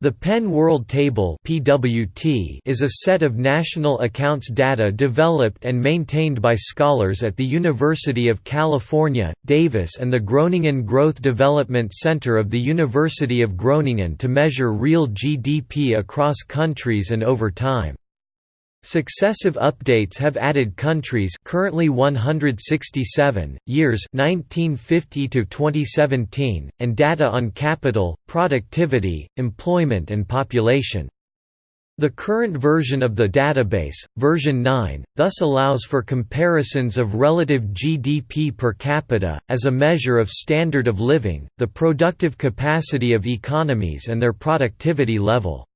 The Penn World Table (PWT) is a set of national accounts data developed and maintained by scholars at the University of California, Davis and the Groningen Growth Development Center of the University of Groningen to measure real GDP across countries and over time. Successive updates have added countries currently 167, years 1950 to 2017, and data on capital, productivity, employment and population. The current version of the database, version 9, thus allows for comparisons of relative GDP per capita, as a measure of standard of living, the productive capacity of economies and their productivity level.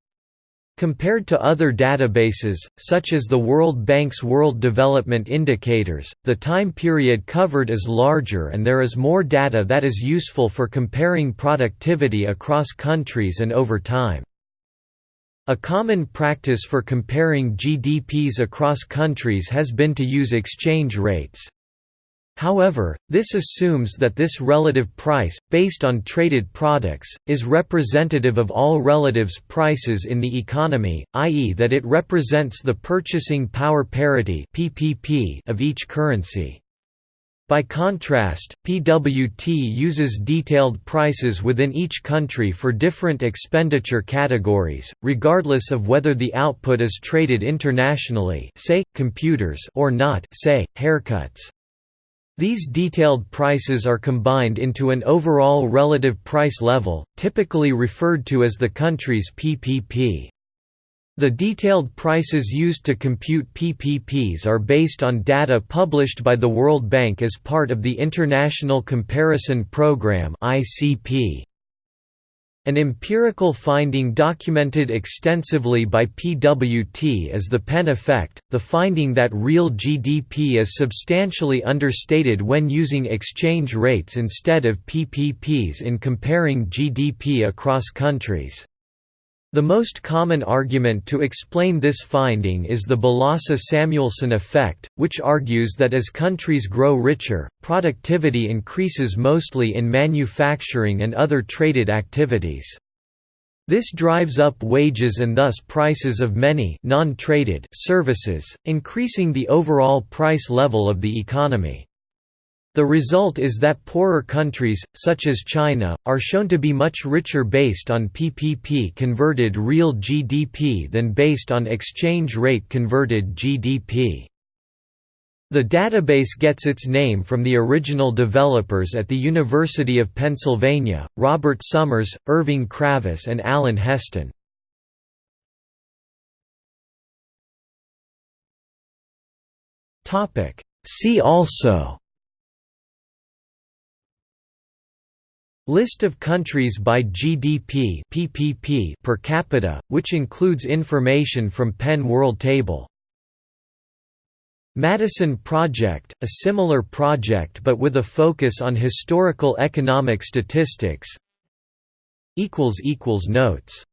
Compared to other databases, such as the World Bank's World Development Indicators, the time period covered is larger and there is more data that is useful for comparing productivity across countries and over time. A common practice for comparing GDPs across countries has been to use exchange rates. However, this assumes that this relative price, based on traded products, is representative of all relatives prices in the economy, i.e. that it represents the purchasing power parity of each currency. By contrast, PWT uses detailed prices within each country for different expenditure categories, regardless of whether the output is traded internationally say, computers or not say, haircuts. These detailed prices are combined into an overall relative price level, typically referred to as the country's PPP. The detailed prices used to compute PPPs are based on data published by the World Bank as part of the International Comparison Programme (ICP). An empirical finding documented extensively by PWT is the Penn effect, the finding that real GDP is substantially understated when using exchange rates instead of PPPs in comparing GDP across countries. The most common argument to explain this finding is the Balassa–Samuelson effect, which argues that as countries grow richer, productivity increases mostly in manufacturing and other traded activities. This drives up wages and thus prices of many non-traded services, increasing the overall price level of the economy. The result is that poorer countries, such as China, are shown to be much richer based on PPP converted real GDP than based on exchange rate converted GDP. The database gets its name from the original developers at the University of Pennsylvania, Robert Summers, Irving Kravis and Alan Heston. See also List of countries by GDP (PPP) per capita, which includes information from Penn World Table. Maddison Project, a similar project but with a focus on historical economic statistics. Notes